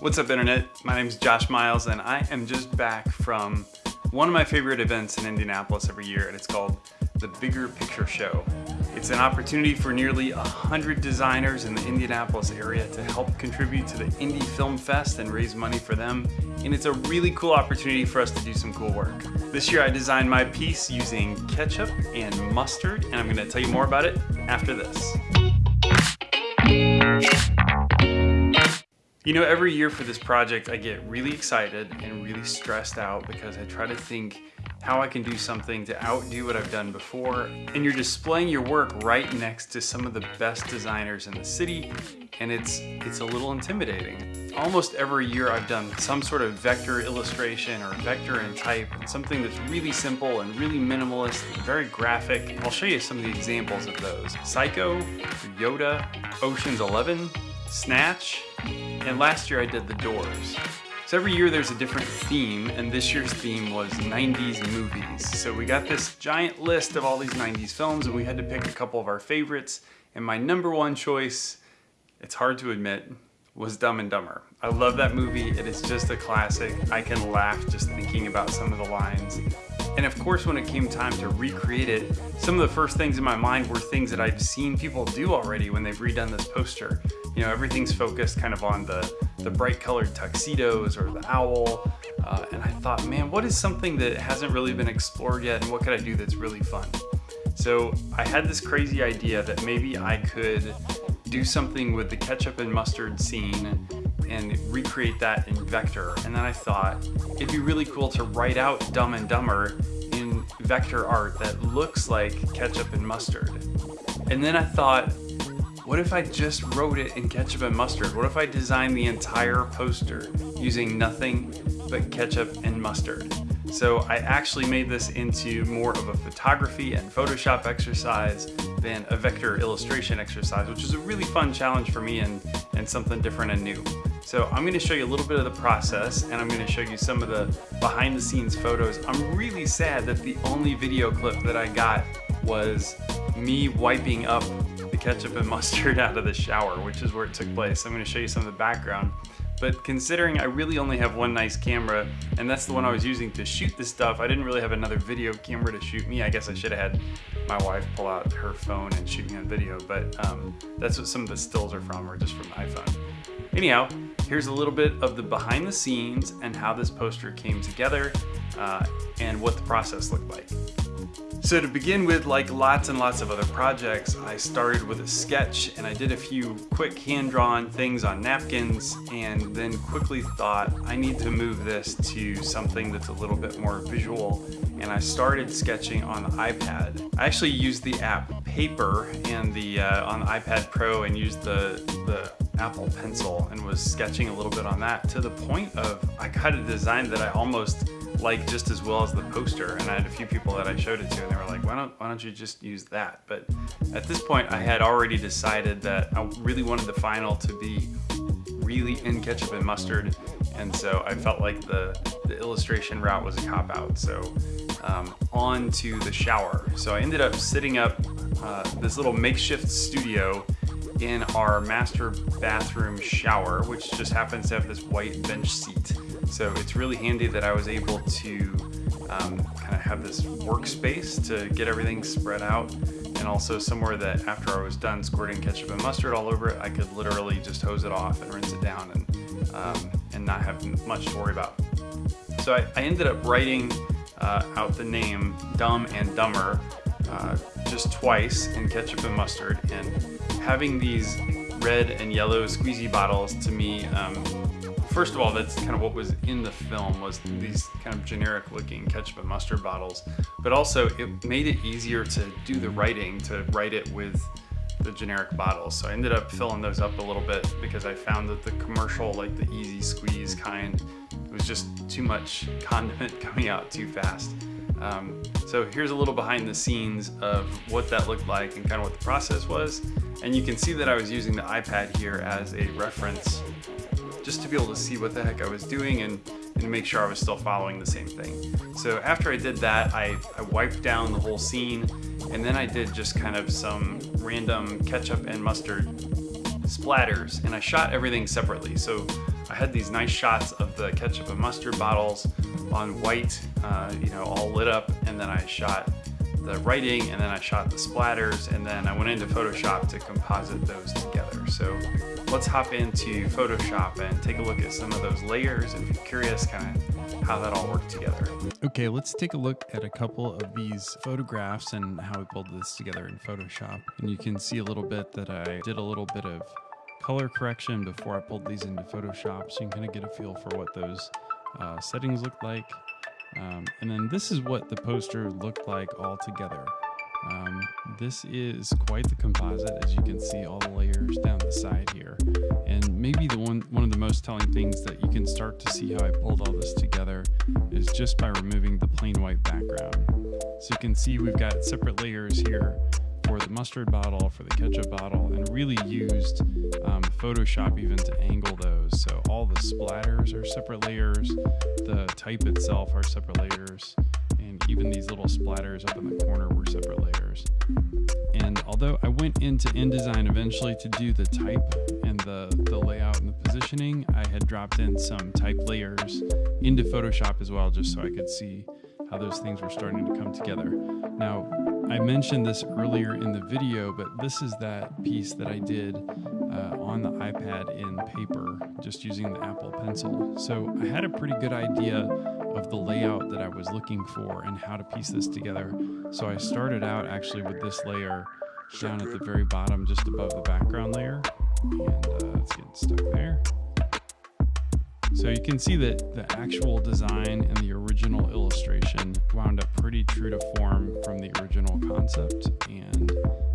What's up internet? My name is Josh Miles and I am just back from one of my favorite events in Indianapolis every year and it's called the Bigger Picture Show. It's an opportunity for nearly 100 designers in the Indianapolis area to help contribute to the Indy Film Fest and raise money for them. And it's a really cool opportunity for us to do some cool work. This year I designed my piece using ketchup and mustard and I'm gonna tell you more about it after this. You know, every year for this project, I get really excited and really stressed out because I try to think how I can do something to outdo what I've done before. And you're displaying your work right next to some of the best designers in the city, and it's, it's a little intimidating. Almost every year I've done some sort of vector illustration or vector and type, something that's really simple and really minimalist and very graphic. I'll show you some of the examples of those. Psycho, Yoda, Ocean's 11, Snatch, and last year I did The Doors. So every year there's a different theme, and this year's theme was 90s movies. So we got this giant list of all these 90s films, and we had to pick a couple of our favorites. And my number one choice, it's hard to admit, was Dumb and Dumber. I love that movie. It is just a classic. I can laugh just thinking about some of the lines. And of course, when it came time to recreate it, some of the first things in my mind were things that I've seen people do already when they've redone this poster. You know, everything's focused kind of on the, the bright colored tuxedos or the owl. Uh, and I thought, man, what is something that hasn't really been explored yet and what could I do that's really fun? So I had this crazy idea that maybe I could do something with the ketchup and mustard scene and recreate that in vector. And then I thought it'd be really cool to write out Dumb and Dumber in vector art that looks like ketchup and mustard. And then I thought, what if I just wrote it in ketchup and mustard? What if I designed the entire poster using nothing but ketchup and mustard? So I actually made this into more of a photography and Photoshop exercise than a vector illustration exercise, which is a really fun challenge for me and, and something different and new. So I'm gonna show you a little bit of the process and I'm gonna show you some of the behind the scenes photos. I'm really sad that the only video clip that I got was me wiping up ketchup and mustard out of the shower, which is where it took place. I'm gonna show you some of the background. But considering I really only have one nice camera, and that's the one I was using to shoot this stuff, I didn't really have another video camera to shoot me. I guess I should have had my wife pull out her phone and shoot me on video, but um, that's what some of the stills are from, or just from the iPhone. Anyhow, here's a little bit of the behind the scenes and how this poster came together uh, and what the process looked like. So to begin with, like lots and lots of other projects, I started with a sketch and I did a few quick hand-drawn things on napkins and then quickly thought I need to move this to something that's a little bit more visual and I started sketching on the iPad. I actually used the app Paper and the uh, on the iPad Pro and used the, the Apple Pencil and was sketching a little bit on that to the point of I got a design that I almost like just as well as the poster and I had a few people that I showed it to and they were like why don't why don't you just use that? But at this point I had already decided that I really wanted the final to be really in ketchup and mustard and so I felt like the, the illustration route was a cop-out so um, on to the shower. So I ended up sitting up uh, this little makeshift studio in our master bathroom shower which just happens to have this white bench seat so it's really handy that I was able to um, kind of have this workspace to get everything spread out and also somewhere that after I was done squirting ketchup and mustard all over it, I could literally just hose it off and rinse it down and, um, and not have much to worry about. So I, I ended up writing uh, out the name Dumb and Dumber uh, just twice in ketchup and mustard and having these red and yellow squeezy bottles to me um, first of all, that's kind of what was in the film was these kind of generic looking ketchup and mustard bottles, but also it made it easier to do the writing, to write it with the generic bottles. So I ended up filling those up a little bit because I found that the commercial, like the easy squeeze kind, it was just too much condiment coming out too fast. Um, so here's a little behind the scenes of what that looked like and kind of what the process was. And you can see that I was using the iPad here as a reference just to be able to see what the heck I was doing and, and make sure I was still following the same thing. So after I did that, I, I wiped down the whole scene and then I did just kind of some random ketchup and mustard splatters and I shot everything separately. So I had these nice shots of the ketchup and mustard bottles on white, uh, you know, all lit up, and then I shot the writing and then I shot the splatters and then I went into Photoshop to composite those together. So let's hop into Photoshop and take a look at some of those layers if you're curious kind of how that all worked together. Okay, let's take a look at a couple of these photographs and how we pulled this together in Photoshop. And you can see a little bit that I did a little bit of color correction before I pulled these into Photoshop so you can kind of get a feel for what those uh, settings look like. Um, and then this is what the poster looked like all together. Um, this is quite the composite, as you can see all the layers down the side here. And maybe the one, one of the most telling things that you can start to see how I pulled all this together is just by removing the plain white background. So you can see we've got separate layers here for the mustard bottle, for the ketchup bottle, and really used um, Photoshop even to angle those. So all the splatters are separate layers, the type itself are separate layers, even these little splatters up in the corner were separate layers. And although I went into InDesign eventually to do the type and the, the layout and the positioning, I had dropped in some type layers into Photoshop as well, just so I could see how those things were starting to come together. Now, I mentioned this earlier in the video, but this is that piece that I did uh, on the iPad in paper, just using the Apple Pencil. So I had a pretty good idea of the layout that I was looking for and how to piece this together. So I started out actually with this layer down at the very bottom, just above the background layer. And uh, it's getting stuck there. So you can see that the actual design and the original illustration wound up pretty true to form from the original concept and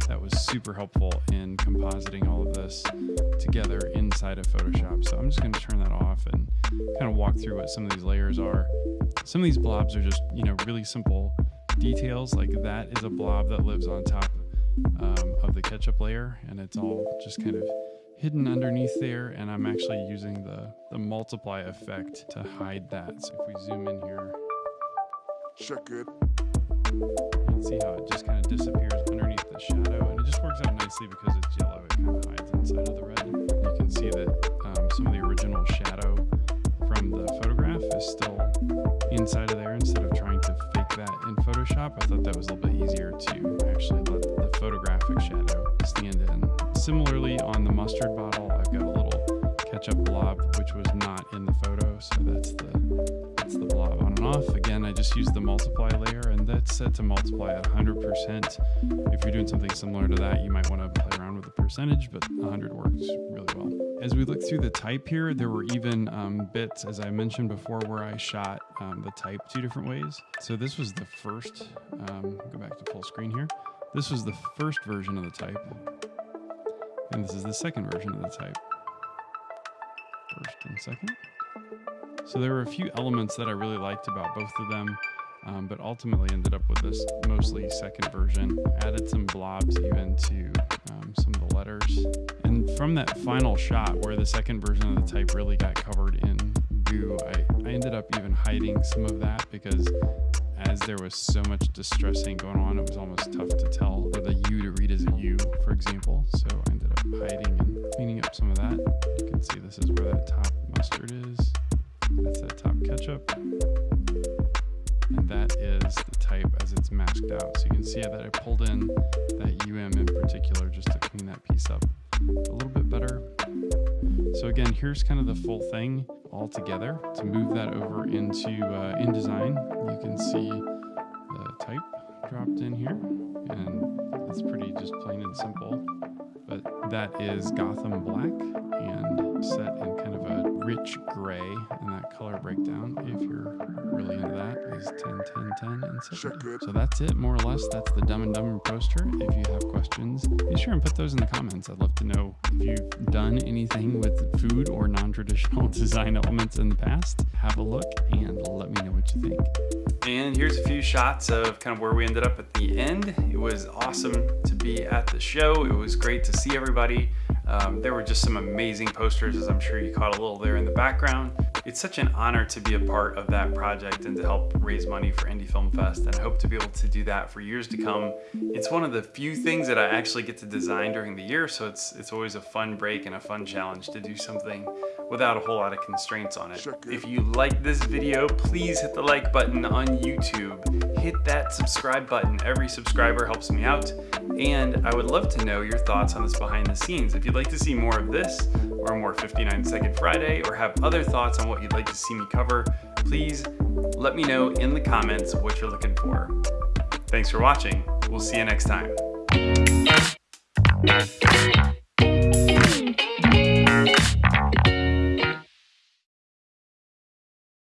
that was super helpful in compositing all of this together inside of Photoshop. So I'm just going to turn that off and kind of walk through what some of these layers are. Some of these blobs are just, you know, really simple details like that is a blob that lives on top um, of the ketchup layer and it's all just kind of hidden underneath there and I'm actually using the, the multiply effect to hide that. So if we zoom in here, Check it. you can see how it just kind of disappears underneath the shadow and it just works out nicely because it's yellow, it kind of hides inside of the red. You can see that um, some of the original shadow from the photograph is still inside of there instead of trying to fake that in Photoshop. I thought that was a little bit easier to actually let the photographic shadow stand in. Similarly, on the mustard bottle, I've got a little ketchup blob, which was not in the photo, so that's the that's the blob on and off. Again, I just used the multiply layer, set to multiply at 100%. If you're doing something similar to that, you might want to play around with the percentage, but 100 works really well. As we look through the type here, there were even um, bits, as I mentioned before, where I shot um, the type two different ways. So this was the first, um, go back to full screen here. This was the first version of the type. And this is the second version of the type. First and second. So there were a few elements that I really liked about both of them, um, but ultimately ended up with this mostly second version. Added some blobs even to um, some of the letters. And from that final shot where the second version of the type really got covered in goo, I, I ended up even hiding some of that because as there was so much distressing going on, it was almost tough to tell whether the U to read as a U, for example. So I ended up hiding and cleaning up some of that. You can see this is where that top mustard is. That's that top ketchup. And that is the type as it's masked out. So you can see that I pulled in that UM in particular just to clean that piece up a little bit better. So again, here's kind of the full thing all together. To move that over into uh, InDesign, you can see the type dropped in here and it's pretty just plain and simple. But that is Gotham Black rich gray and that color breakdown if you're really into that is 10 10 10 and 7 so that's it more or less. That's the dumb and dumber poster. If you have questions be sure and put those in the comments. I'd love to know if you've done anything with food or non-traditional design elements in the past. Have a look and let me know what you think. And here's a few shots of kind of where we ended up at the end. It was awesome to be at the show. It was great to see everybody um, there were just some amazing posters, as I'm sure you caught a little there in the background. it's such an honor to be a part of that project and to help raise money for Indy Film Fest and I hope to be able to do that for years to come. It's one of the few things that I actually get to design during the year so it's it's always a fun break and a fun challenge to do something without a whole lot of constraints on it. If you like this video, please hit the like button on YouTube. Hit that subscribe button. Every subscriber helps me out. And I would love to know your thoughts on this behind the scenes. If you'd like to see more of this, or more 59 Second Friday, or have other thoughts on what you'd like to see me cover, please let me know in the comments what you're looking for. Thanks for watching. We'll see you next time.